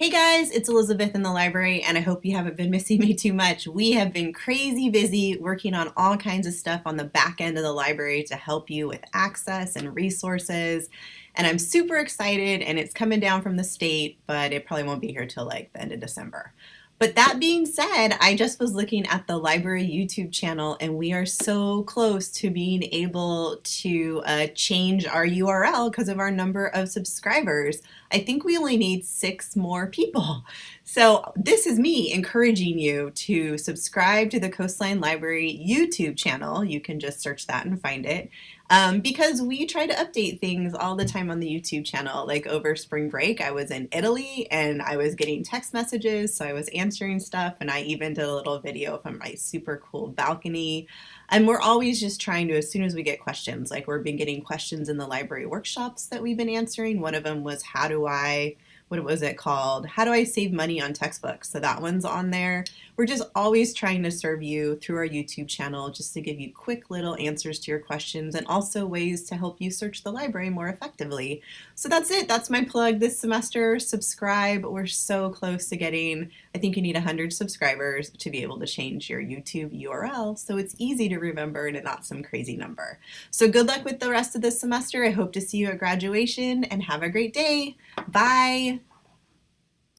Hey guys, it's Elizabeth in the library, and I hope you haven't been missing me too much. We have been crazy busy working on all kinds of stuff on the back end of the library to help you with access and resources. And I'm super excited, and it's coming down from the state, but it probably won't be here till like the end of December. But that being said, I just was looking at the library YouTube channel and we are so close to being able to uh, change our URL because of our number of subscribers. I think we only need six more people. So this is me encouraging you to subscribe to the Coastline Library YouTube channel. You can just search that and find it. Um, because we try to update things all the time on the YouTube channel. Like over spring break, I was in Italy and I was getting text messages, so I was answering stuff, and I even did a little video from my super cool balcony. And we're always just trying to, as soon as we get questions, like we've been getting questions in the library workshops that we've been answering. One of them was, how do I what was it called? How do I save money on textbooks? So that one's on there. We're just always trying to serve you through our YouTube channel just to give you quick little answers to your questions and also ways to help you search the library more effectively. So that's it. That's my plug this semester. Subscribe. We're so close to getting, I think you need 100 subscribers to be able to change your YouTube URL so it's easy to remember and not some crazy number. So good luck with the rest of this semester. I hope to see you at graduation and have a great day. Bye.